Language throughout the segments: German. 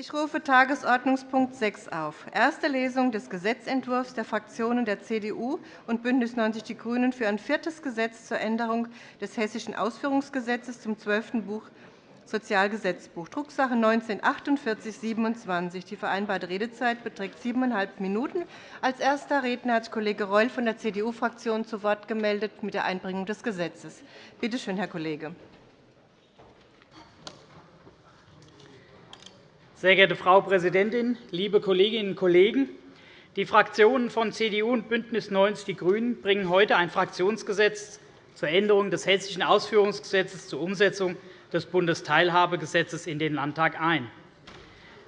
Ich rufe Tagesordnungspunkt 6 auf. Erste Lesung des Gesetzentwurfs der Fraktionen der CDU und BÜNDNIS 90 die GRÜNEN für ein viertes Gesetz zur Änderung des Hessischen Ausführungsgesetzes zum 12. Buch Sozialgesetzbuch, Drucksache 19-4827. Die vereinbarte Redezeit beträgt siebeneinhalb Minuten. Als erster Redner hat Kollege Reul von der CDU-Fraktion zu Wort gemeldet mit der Einbringung des Gesetzes. Bitte schön, Herr Kollege. Sehr geehrte Frau Präsidentin, liebe Kolleginnen und Kollegen! Die Fraktionen von CDU und BÜNDNIS 90 die GRÜNEN bringen heute ein Fraktionsgesetz zur Änderung des Hessischen Ausführungsgesetzes zur Umsetzung des Bundesteilhabegesetzes in den Landtag ein.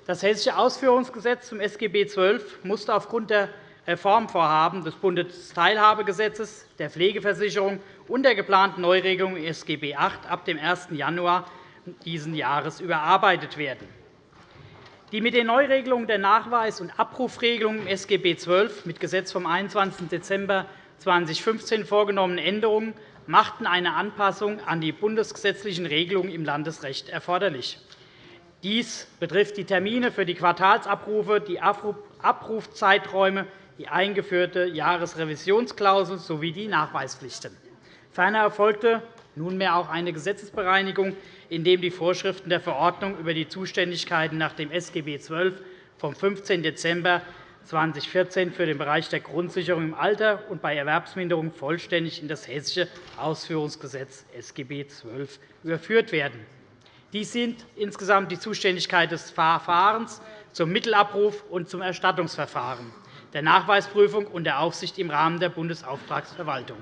Das Hessische Ausführungsgesetz zum SGB XII musste aufgrund der Reformvorhaben des Bundesteilhabegesetzes, der Pflegeversicherung und der geplanten Neuregelung SGB VIII ab dem 1. Januar dieses Jahres überarbeitet werden. Die mit den Neuregelungen der Nachweis- und Abrufregelung im SGB XII mit Gesetz vom 21. Dezember 2015 vorgenommenen Änderungen machten eine Anpassung an die bundesgesetzlichen Regelungen im Landesrecht erforderlich. Dies betrifft die Termine für die Quartalsabrufe, die Abrufzeiträume, die eingeführte Jahresrevisionsklausel sowie die Nachweispflichten. Ferner erfolgte nunmehr auch eine Gesetzesbereinigung in dem die Vorschriften der Verordnung über die Zuständigkeiten nach dem SGB XII vom 15. Dezember 2014 für den Bereich der Grundsicherung im Alter und bei Erwerbsminderung vollständig in das Hessische Ausführungsgesetz SGB XII überführt werden. Dies sind insgesamt die Zuständigkeit des Verfahrens zum Mittelabruf und zum Erstattungsverfahren, der Nachweisprüfung und der Aufsicht im Rahmen der Bundesauftragsverwaltung.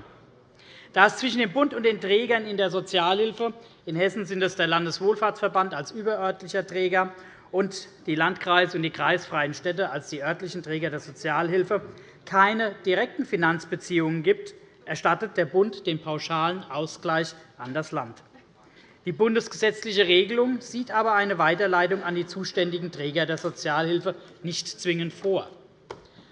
Da es zwischen dem Bund und den Trägern in der Sozialhilfe in Hessen sind es der Landeswohlfahrtsverband als überörtlicher Träger und die Landkreise und die kreisfreien Städte als die örtlichen Träger der Sozialhilfe keine direkten Finanzbeziehungen gibt, erstattet der Bund den pauschalen Ausgleich an das Land. Die bundesgesetzliche Regelung sieht aber eine Weiterleitung an die zuständigen Träger der Sozialhilfe nicht zwingend vor.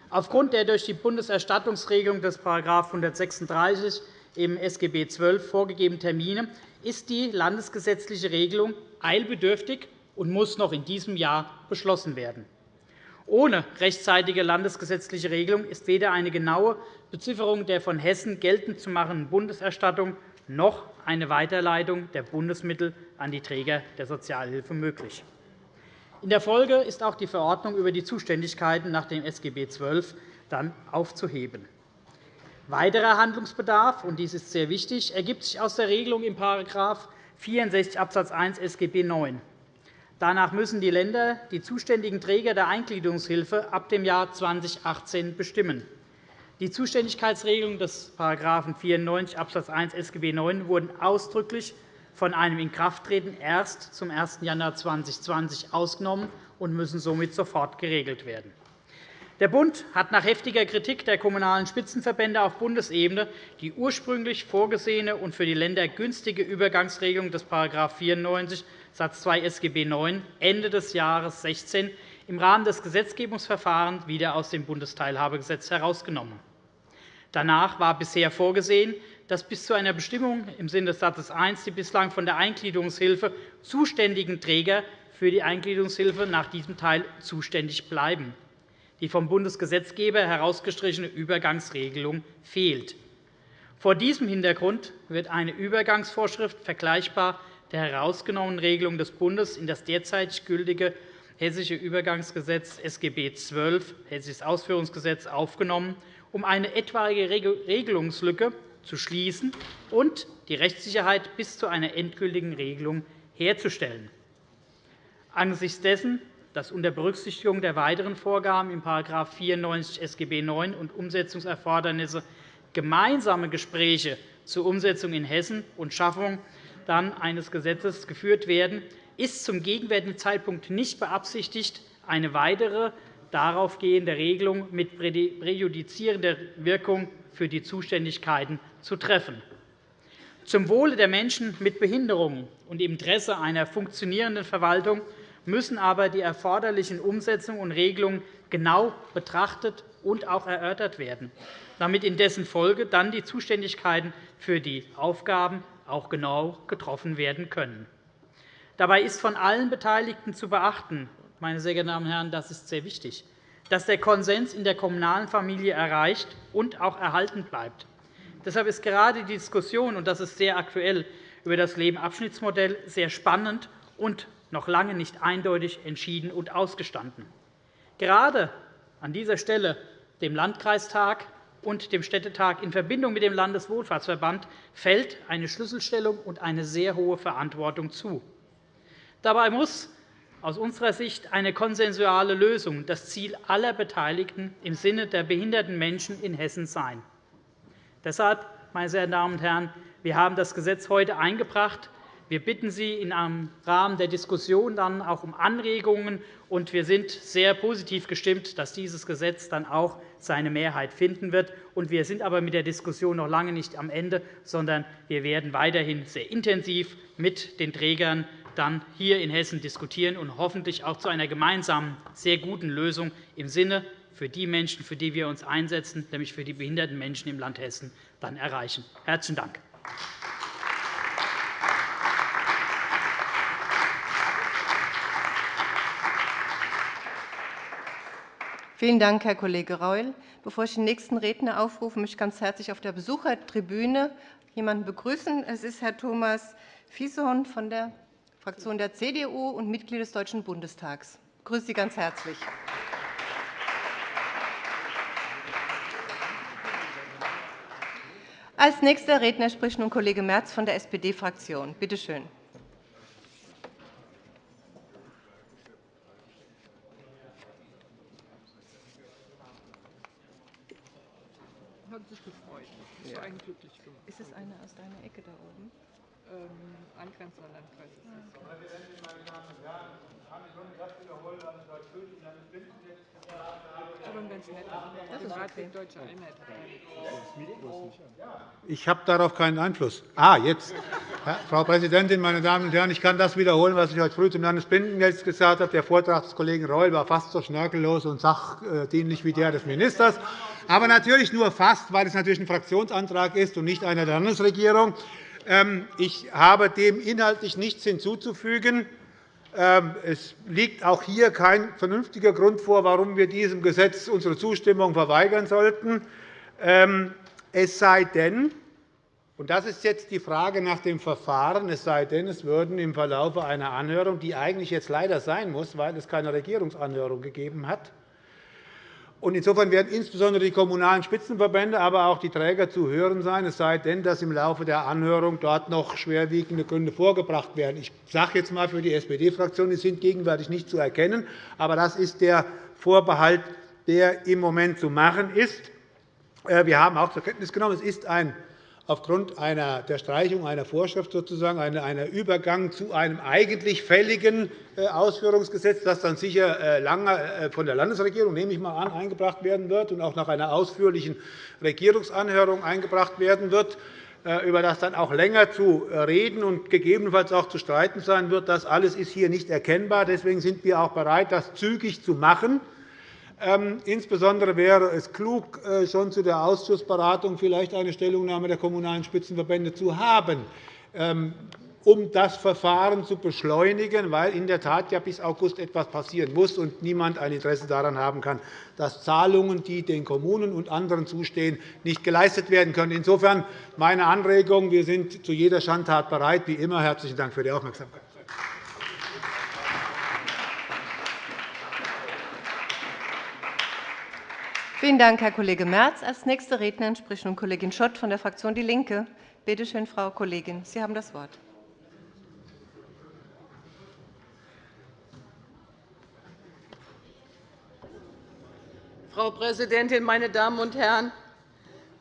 Aufgrund der durch die Bundeserstattungsregelung des § 136 im SGB XII vorgegebenen Termine ist die landesgesetzliche Regelung eilbedürftig und muss noch in diesem Jahr beschlossen werden. Ohne rechtzeitige landesgesetzliche Regelung ist weder eine genaue Bezifferung der von Hessen geltend zu machenden Bundeserstattung noch eine Weiterleitung der Bundesmittel an die Träger der Sozialhilfe möglich. In der Folge ist auch die Verordnung über die Zuständigkeiten nach dem SGB XII dann aufzuheben. Weiterer Handlungsbedarf, und dies ist sehr wichtig, ergibt sich aus der Regelung in § 64 Abs. 1 SGB IX. Danach müssen die Länder die zuständigen Träger der Eingliederungshilfe ab dem Jahr 2018 bestimmen. Die Zuständigkeitsregelungen des § 94 Abs. 1 SGB IX wurden ausdrücklich von einem Inkrafttreten erst zum 1. Januar 2020 ausgenommen und müssen somit sofort geregelt werden. Der Bund hat nach heftiger Kritik der Kommunalen Spitzenverbände auf Bundesebene die ursprünglich vorgesehene und für die Länder günstige Übergangsregelung des § 94 Satz 2 SGB IX Ende des Jahres 2016 im Rahmen des Gesetzgebungsverfahrens wieder aus dem Bundesteilhabegesetz herausgenommen. Danach war bisher vorgesehen, dass bis zu einer Bestimmung im Sinne des Satzes 1 die bislang von der Eingliederungshilfe zuständigen Träger für die Eingliederungshilfe nach diesem Teil zuständig bleiben. Die vom Bundesgesetzgeber herausgestrichene Übergangsregelung fehlt. Vor diesem Hintergrund wird eine Übergangsvorschrift vergleichbar der herausgenommenen Regelung des Bundes in das derzeit gültige Hessische Übergangsgesetz SGB XII, Hessisches Ausführungsgesetz, aufgenommen, um eine etwaige Regelungslücke zu schließen und die Rechtssicherheit bis zu einer endgültigen Regelung herzustellen. Angesichts dessen dass unter Berücksichtigung der weiteren Vorgaben in § 94 SGB IX und Umsetzungserfordernisse gemeinsame Gespräche zur Umsetzung in Hessen und Schaffung dann eines Gesetzes geführt werden, ist zum gegenwärtigen Zeitpunkt nicht beabsichtigt, eine weitere daraufgehende Regelung mit präjudizierender Wirkung für die Zuständigkeiten zu treffen. Zum Wohle der Menschen mit Behinderungen und im Interesse einer funktionierenden Verwaltung müssen aber die erforderlichen Umsetzungen und Regelungen genau betrachtet und auch erörtert werden, damit in dessen Folge dann die Zuständigkeiten für die Aufgaben auch genau getroffen werden können. Dabei ist von allen Beteiligten zu beachten, meine sehr geehrten Damen und Herren, das ist sehr wichtig, dass der Konsens in der kommunalen Familie erreicht und auch erhalten bleibt. Deshalb ist gerade die Diskussion, und das ist sehr aktuell, über das Lebenabschnittsmodell sehr spannend und noch lange nicht eindeutig entschieden und ausgestanden. Gerade an dieser Stelle dem Landkreistag und dem Städtetag in Verbindung mit dem Landeswohlfahrtsverband fällt eine Schlüsselstellung und eine sehr hohe Verantwortung zu. Dabei muss aus unserer Sicht eine konsensuale Lösung das Ziel aller Beteiligten im Sinne der behinderten Menschen in Hessen sein. Deshalb, meine sehr Damen und Herren, wir haben das Gesetz heute eingebracht. Wir bitten Sie im Rahmen der Diskussion dann auch um Anregungen, und wir sind sehr positiv gestimmt, dass dieses Gesetz dann auch seine Mehrheit finden wird. Wir sind aber mit der Diskussion noch lange nicht am Ende, sondern wir werden weiterhin sehr intensiv mit den Trägern dann hier in Hessen diskutieren und hoffentlich auch zu einer gemeinsamen, sehr guten Lösung im Sinne für die Menschen, für die wir uns einsetzen, nämlich für die behinderten Menschen im Land Hessen, dann erreichen. – Herzlichen Dank. Vielen Dank, Herr Kollege Reul. Bevor ich den nächsten Redner aufrufe, möchte ich ganz herzlich auf der Besuchertribüne jemanden begrüßen. Es ist Herr Thomas Fieshorn von der Fraktion der CDU und Mitglied des Deutschen Bundestags. Ich begrüße Sie ganz herzlich. Als nächster Redner spricht nun Kollege Merz von der SPD-Fraktion. Bitte schön. Hat sich gefreut. Das war einen glücklich gemacht. Ist es eine aus deiner Ecke da oben? Ähm, angrenzender Landkreis ist das. Frau Präsidentin, meine Damen und Herren! Ich kann schon das wiederholen, was ich heute König seines Bündnisses gesagt habe. Aber ein ganz netter Privatweg Deutsche Einheit. Ich habe darauf keinen Einfluss. Ah, jetzt. Frau Präsidentin, meine Damen und Herren! Ich kann das wiederholen, was ich heute früh zum Landesbündnis gesagt habe. Der Vortrag des Kollegen Reul war fast so schnörkellos und sachdienlich wie der des Ministers. Aber natürlich nur fast, weil es natürlich ein Fraktionsantrag ist und nicht einer der Landesregierung. Ähm, ich habe dem inhaltlich nichts hinzuzufügen. Ähm, es liegt auch hier kein vernünftiger Grund vor, warum wir diesem Gesetz unsere Zustimmung verweigern sollten. Ähm, es sei denn, und das ist jetzt die Frage nach dem Verfahren, es sei denn, es würden im Verlauf einer Anhörung, die eigentlich jetzt leider sein muss, weil es keine Regierungsanhörung gegeben hat, Insofern werden insbesondere die Kommunalen Spitzenverbände, aber auch die Träger zu hören sein, es sei denn, dass im Laufe der Anhörung dort noch schwerwiegende Gründe vorgebracht werden. Ich sage jetzt einmal für die SPD-Fraktion, die sind gegenwärtig nicht zu erkennen. Aber das ist der Vorbehalt, der im Moment zu machen ist. Äh, wir haben auch zur Kenntnis genommen, es ist ein aufgrund einer, der Streichung einer Vorschrift sozusagen einer Übergang zu einem eigentlich fälligen äh, Ausführungsgesetz, das dann sicher äh, lange äh, von der Landesregierung, nehme ich mal an, eingebracht werden wird und auch nach einer ausführlichen Regierungsanhörung eingebracht werden wird, über das dann auch länger zu reden und gegebenenfalls auch zu streiten sein wird. Das alles ist hier nicht erkennbar. Deswegen sind wir auch bereit, das zügig zu machen. Ähm, insbesondere wäre es klug, äh, schon zu der Ausschussberatung vielleicht eine Stellungnahme der Kommunalen Spitzenverbände zu haben, ähm, um das Verfahren zu beschleunigen, weil in der Tat ja bis August etwas passieren muss und niemand ein Interesse daran haben kann, dass Zahlungen, die den Kommunen und anderen zustehen, nicht geleistet werden können. Insofern meine Anregung. Wir sind zu jeder Schandtat bereit, wie immer. – Herzlichen Dank für die Aufmerksamkeit. Vielen Dank, Herr Kollege Merz. Als nächste Rednerin spricht nun Kollegin Schott von der Fraktion DIE LINKE. Bitte schön, Frau Kollegin, Sie haben das Wort. Frau Präsidentin, meine Damen und Herren!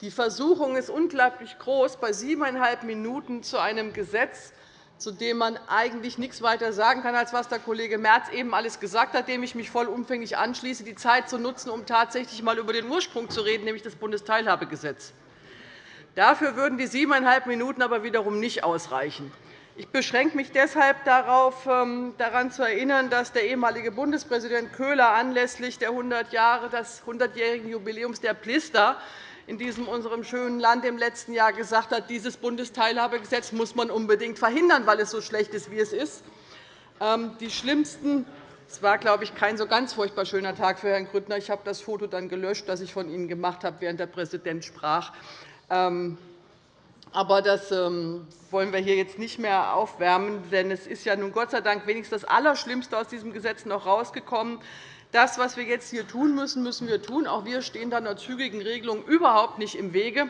Die Versuchung ist unglaublich groß, bei siebeneinhalb Minuten zu einem Gesetz zu dem man eigentlich nichts weiter sagen kann, als was der Kollege Merz eben alles gesagt hat, dem ich mich vollumfänglich anschließe, die Zeit zu nutzen, um tatsächlich einmal über den Ursprung zu reden, nämlich das Bundesteilhabegesetz. Dafür würden die siebeneinhalb Minuten aber wiederum nicht ausreichen. Ich beschränke mich deshalb darauf, ähm, daran zu erinnern, dass der ehemalige Bundespräsident Köhler anlässlich der 100 Jahre des 100-jährigen Jubiläums der Plister in diesem unserem schönen Land im letzten Jahr gesagt hat, dieses Bundesteilhabegesetz muss man unbedingt verhindern, weil es so schlecht ist, wie es ist. Ähm, die schlimmsten Es war, glaube ich, kein so ganz furchtbar schöner Tag für Herrn Grüttner. Ich habe das Foto dann gelöscht, das ich von Ihnen gemacht habe, während der Präsident sprach. Ähm, aber das ähm, wollen wir hier jetzt nicht mehr aufwärmen, denn es ist ja nun Gott sei Dank wenigstens das Allerschlimmste aus diesem Gesetz noch herausgekommen. Das, was wir jetzt hier tun müssen, müssen wir tun. Auch wir stehen da einer zügigen Regelung überhaupt nicht im Wege.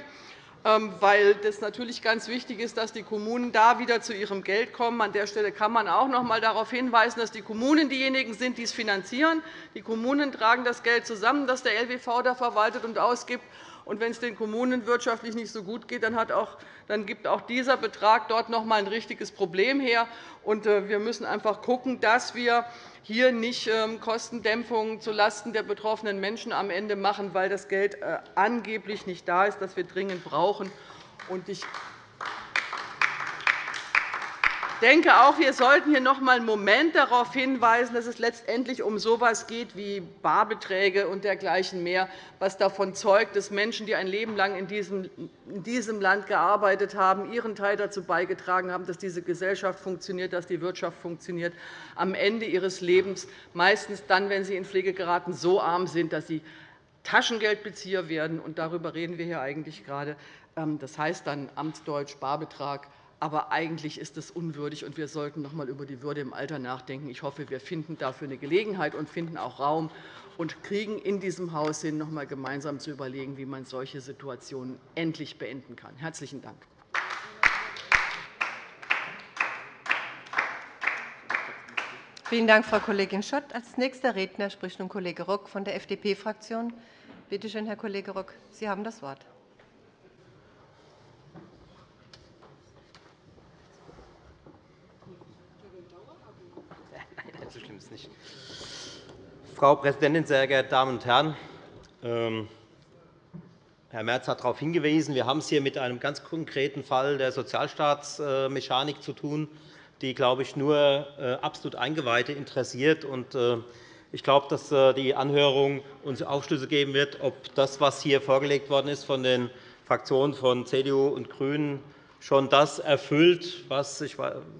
Ähm, weil es natürlich ganz wichtig ist, dass die Kommunen da wieder zu ihrem Geld kommen. An der Stelle kann man auch noch einmal darauf hinweisen, dass die Kommunen diejenigen sind, die es finanzieren. Die Kommunen tragen das Geld zusammen, das der LWV da verwaltet und ausgibt. Und wenn es den Kommunen wirtschaftlich nicht so gut geht, dann, auch, dann gibt auch dieser Betrag dort noch einmal ein richtiges Problem her. Und äh, wir müssen einfach schauen, dass wir hier nicht ähm, Kostendämpfung zulasten der betroffenen Menschen am Ende machen, weil das Geld äh, angeblich nicht da ist, das wir dringend brauchen. Ich denke auch, wir sollten hier noch einmal einen Moment darauf hinweisen, dass es letztendlich um so etwas geht wie Barbeträge und dergleichen mehr, was davon zeugt, dass Menschen, die ein Leben lang in diesem Land gearbeitet haben, ihren Teil dazu beigetragen haben, dass diese Gesellschaft funktioniert, dass die Wirtschaft funktioniert, am Ende ihres Lebens, meistens dann, wenn sie in Pflege geraten, so arm sind, dass sie Taschengeldbezieher werden. Darüber reden wir hier eigentlich gerade. Ähm, das heißt dann Amtsdeutsch, Barbetrag. Aber eigentlich ist es unwürdig, und wir sollten noch einmal über die Würde im Alter nachdenken. Ich hoffe, wir finden dafür eine Gelegenheit und finden auch Raum und kriegen in diesem Haus hin, noch einmal gemeinsam zu überlegen, wie man solche Situationen endlich beenden kann. – Herzlichen Dank. Vielen Dank, Frau Kollegin Schott. – Als nächster Redner spricht nun Kollege Rock von der FDP-Fraktion. Bitte schön, Herr Kollege Rock, Sie haben das Wort. Frau Präsidentin, sehr geehrte Damen und Herren! Ähm, Herr Merz hat darauf hingewiesen, wir haben es hier mit einem ganz konkreten Fall der Sozialstaatsmechanik zu tun, die, glaube ich, nur äh, absolut Eingeweihte interessiert. Äh, ich glaube, dass äh, die Anhörung uns Aufschlüsse geben wird, ob das, was hier vorgelegt worden ist von den Fraktionen von CDU und GRÜNEN, schon das erfüllt, was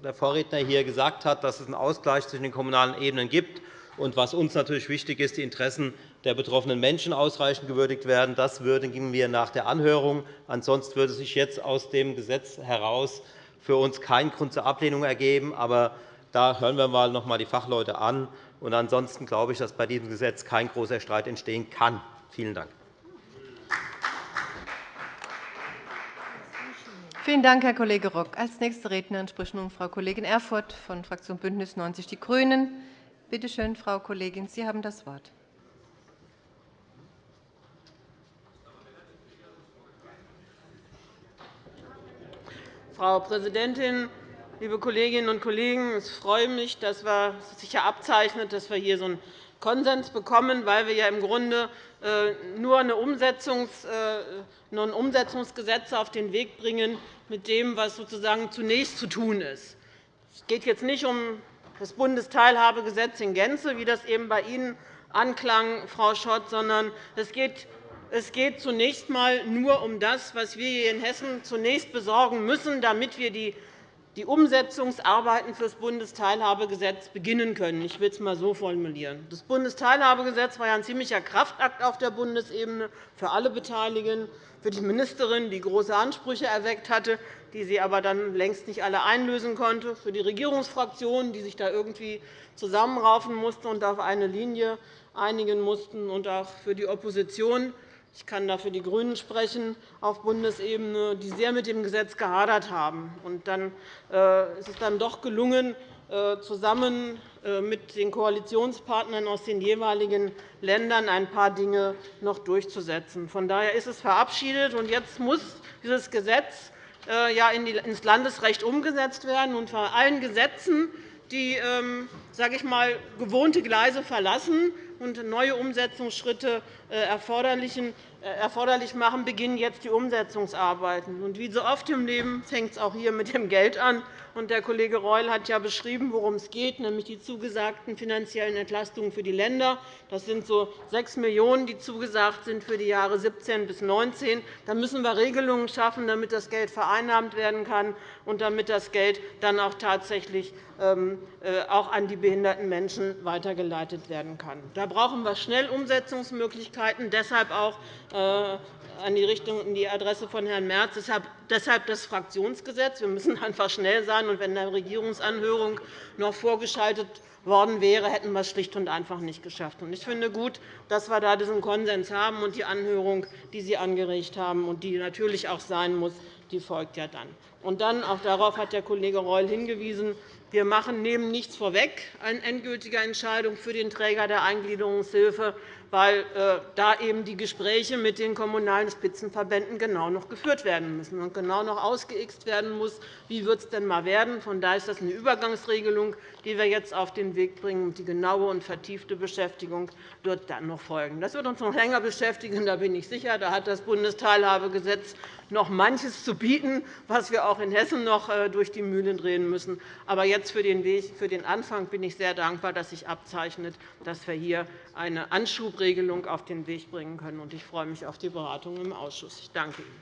der Vorredner hier gesagt hat, dass es einen Ausgleich zwischen den kommunalen Ebenen gibt und was uns natürlich wichtig ist, die Interessen der betroffenen Menschen ausreichend gewürdigt werden. Das würdigen wir nach der Anhörung. Ansonsten würde sich jetzt aus dem Gesetz heraus für uns kein Grund zur Ablehnung ergeben. Aber da hören wir noch einmal die Fachleute an. Und ansonsten glaube ich, dass bei diesem Gesetz kein großer Streit entstehen kann. Vielen Dank. Vielen Dank, Herr Kollege Rock. Als nächste Rednerin spricht nun Frau Kollegin Erfurth von Fraktion BÜNDNIS 90 die GRÜNEN. Bitte schön, Frau Kollegin, Sie haben das Wort. Frau Präsidentin, liebe Kolleginnen und Kollegen! Es freut mich, dass wir, sich hier abzeichnet, dass wir hier so einen Konsens bekommen, weil wir ja im Grunde nur Umsetzungs, äh, ein Umsetzungsgesetz auf den Weg bringen mit dem, was sozusagen zunächst zu tun ist. Es geht jetzt nicht um das Bundesteilhabegesetz in Gänze, wie das eben bei Ihnen anklang, Frau Schott, sondern es geht es geht zunächst einmal nur um das, was wir hier in Hessen zunächst besorgen müssen, damit wir die die Umsetzungsarbeiten für das Bundesteilhabegesetz beginnen können. Ich will es einmal so formulieren. Das Bundesteilhabegesetz war ja ein ziemlicher Kraftakt auf der Bundesebene für alle Beteiligten, für die Ministerin, die große Ansprüche erweckt hatte, die sie aber dann längst nicht alle einlösen konnte, für die Regierungsfraktionen, die sich da irgendwie zusammenraufen mussten und auf eine Linie einigen mussten, und auch für die Opposition. Ich kann da für die GRÜNEN sprechen auf Bundesebene, die sehr mit dem Gesetz gehadert haben. Und dann äh, ist es dann doch gelungen, äh, zusammen äh, mit den Koalitionspartnern aus den jeweiligen Ländern ein paar Dinge noch durchzusetzen. Von daher ist es verabschiedet, und jetzt muss dieses Gesetz ins Landesrecht umgesetzt werden. Und bei allen Gesetzen, die ähm, sage ich mal, gewohnte Gleise verlassen, und neue Umsetzungsschritte äh, erforderlich machen, beginnen jetzt die Umsetzungsarbeiten. wie so oft im Leben fängt es auch hier mit dem Geld an. Der Kollege Reul hat ja beschrieben, worum es geht, nämlich die zugesagten finanziellen Entlastungen für die Länder. Das sind so 6 Millionen €, die zugesagt sind für die Jahre 17 bis 2019. Da müssen wir Regelungen schaffen, damit das Geld vereinnahmt werden kann und damit das Geld dann auch tatsächlich ähm, äh, auch an die behinderten Menschen weitergeleitet werden kann. Da brauchen wir schnell Umsetzungsmöglichkeiten, deshalb auch äh, an die Richtung in die Adresse von Herrn Merz. Deshalb das Fraktionsgesetz. Wir müssen einfach schnell sein. Und wenn eine Regierungsanhörung noch vorgeschaltet worden wäre, hätten wir es schlicht und einfach nicht geschafft. Ich finde gut, dass wir da diesen Konsens haben und die Anhörung, die Sie angeregt haben und die natürlich auch sein muss, die folgt ja dann. Und dann, auch darauf hat der Kollege Reul hingewiesen, wir machen, nehmen nichts vorweg an endgültiger Entscheidung für den Träger der Eingliederungshilfe weil äh, da eben die Gespräche mit den Kommunalen Spitzenverbänden genau noch geführt werden müssen und genau noch ausgeixt werden muss, wie wird es denn mal werden. Von daher ist das eine Übergangsregelung, die wir jetzt auf den Weg bringen. Die genaue und vertiefte Beschäftigung wird dann noch folgen. Das wird uns noch länger beschäftigen, da bin ich sicher. Da hat das Bundesteilhabegesetz noch manches zu bieten, was wir auch in Hessen noch äh, durch die Mühlen drehen müssen. Aber jetzt für den, Weg, für den Anfang bin ich sehr dankbar, dass sich abzeichnet, dass wir hier eine Anschubregelung auf den Weg bringen können. Ich freue mich auf die Beratung im Ausschuss. Ich danke Ihnen.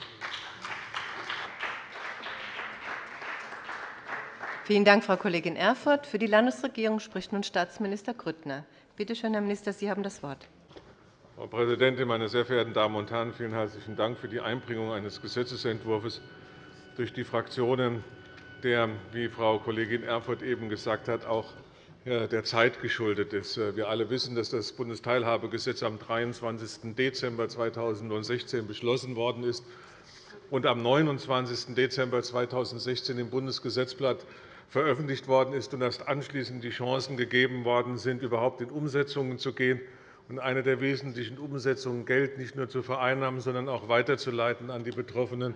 Vielen Dank, Frau Kollegin Erfurth. Für die Landesregierung spricht nun Staatsminister Grüttner. Bitte schön, Herr Minister, Sie haben das Wort. Frau Präsidentin, meine sehr verehrten Damen und Herren! Vielen herzlichen Dank für die Einbringung eines Gesetzentwurfs durch die Fraktionen, der, wie Frau Kollegin Erfurth eben gesagt hat, auch der Zeit geschuldet ist. Wir alle wissen, dass das Bundesteilhabegesetz am 23. Dezember 2016 beschlossen worden ist und am 29. Dezember 2016 im Bundesgesetzblatt veröffentlicht worden ist und erst anschließend die Chancen gegeben worden sind, überhaupt in Umsetzungen zu gehen. Eine der wesentlichen Umsetzungen, Geld nicht nur zu vereinnahmen, sondern auch weiterzuleiten an die Betroffenen,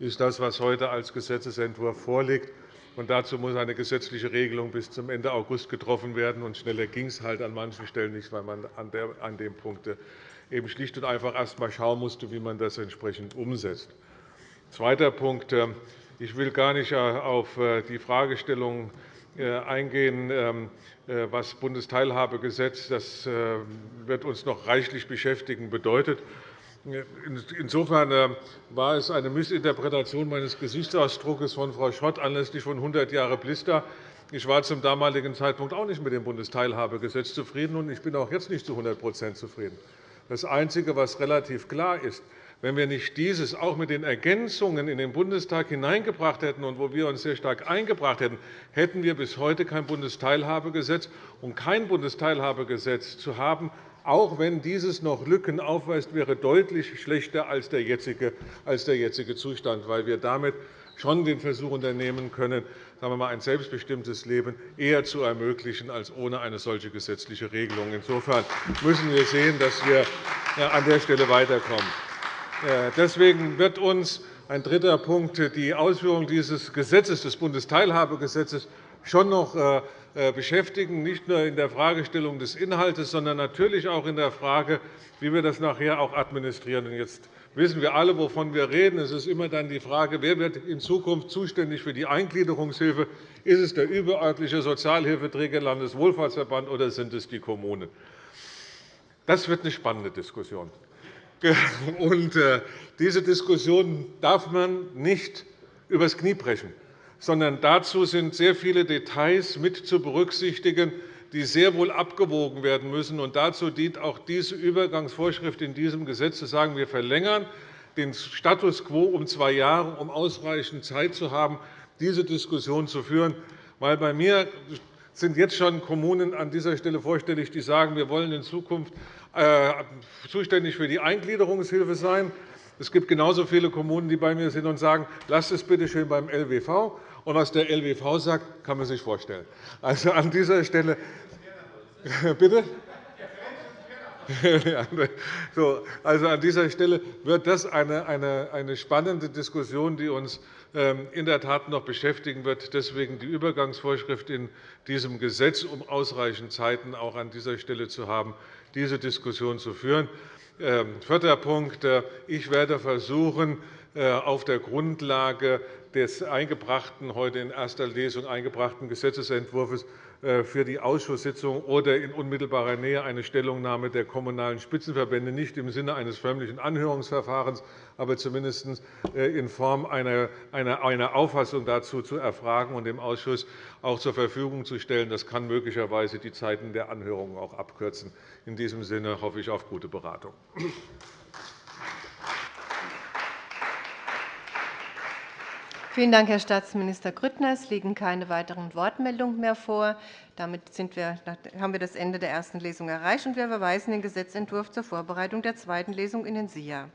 ist das, was heute als Gesetzentwurf vorliegt. Dazu muss eine gesetzliche Regelung bis zum Ende August getroffen werden. Schneller ging es halt an manchen Stellen nicht, weil man an dem Punkt eben schlicht und einfach erst einmal schauen musste, wie man das entsprechend umsetzt. Zweiter Punkt. Ich will gar nicht äh, auf äh, die Fragestellung äh, eingehen, ähm, was Bundesteilhabegesetz, das wird uns noch reichlich beschäftigen, bedeutet. Insofern war es eine Missinterpretation meines Gesichtsausdrucks von Frau Schott anlässlich von 100 Jahre Blister. Ich war zum damaligen Zeitpunkt auch nicht mit dem Bundesteilhabegesetz zufrieden, und ich bin auch jetzt nicht zu 100% zufrieden. Das Einzige, was relativ klar ist, wenn wir nicht dieses auch mit den Ergänzungen in den Bundestag hineingebracht hätten und wo wir uns sehr stark eingebracht hätten, hätten wir bis heute kein Bundesteilhabegesetz. Und kein Bundesteilhabegesetz zu haben, auch wenn dieses noch Lücken aufweist, wäre deutlich schlechter als der jetzige, als der jetzige Zustand, weil wir damit schon den Versuch unternehmen können, sagen wir mal, ein selbstbestimmtes Leben eher zu ermöglichen als ohne eine solche gesetzliche Regelung. Insofern müssen wir sehen, dass wir an der Stelle weiterkommen. Deswegen wird uns ein dritter Punkt die Ausführung dieses Gesetzes, des Bundesteilhabegesetzes, schon noch äh, äh, beschäftigen, nicht nur in der Fragestellung des Inhalts, sondern natürlich auch in der Frage, wie wir das nachher auch administrieren. Jetzt wissen wir alle, wovon wir reden. Es ist immer dann die Frage, wer wird in Zukunft zuständig für die Eingliederungshilfe? Ist es der überörtliche Sozialhilfeträger Landeswohlfahrtsverband oder sind es die Kommunen? Das wird eine spannende Diskussion. Und äh, diese Diskussion darf man nicht übers Knie brechen sondern dazu sind sehr viele Details mit zu berücksichtigen, die sehr wohl abgewogen werden müssen. Und dazu dient auch diese Übergangsvorschrift in diesem Gesetz, zu sagen, wir verlängern den Status quo um zwei Jahre, um ausreichend Zeit zu haben, diese Diskussion zu führen. Weil bei mir sind jetzt schon Kommunen an dieser Stelle vorstellig, die sagen, wir wollen in Zukunft zuständig für die Eingliederungshilfe sein. Es gibt genauso viele Kommunen, die bei mir sind und sagen, lasst es bitte schön beim LWV. Und was der LWV sagt, kann man sich vorstellen. Also an dieser Stelle bitte? so, also an dieser Stelle wird das eine, eine, eine spannende Diskussion, die uns in der Tat noch beschäftigen wird. Deswegen die Übergangsvorschrift in diesem Gesetz, um ausreichend Zeiten auch an dieser Stelle zu haben, diese Diskussion zu führen. Ähm, vierter Punkt. Äh, ich werde versuchen, äh, auf der Grundlage des eingebrachten, heute in erster Lesung eingebrachten Gesetzentwurfs äh, für die Ausschusssitzung oder in unmittelbarer Nähe eine Stellungnahme der Kommunalen Spitzenverbände, nicht im Sinne eines förmlichen Anhörungsverfahrens, aber zumindest in Form einer Auffassung dazu zu erfragen und dem Ausschuss auch zur Verfügung zu stellen. Das kann möglicherweise die Zeiten der Anhörungen auch abkürzen. In diesem Sinne hoffe ich auf gute Beratung. Vielen Dank, Herr Staatsminister Grüttner. Es liegen keine weiteren Wortmeldungen mehr vor. Damit wir, haben wir das Ende der ersten Lesung erreicht, und wir verweisen den Gesetzentwurf zur Vorbereitung der zweiten Lesung in den SIA.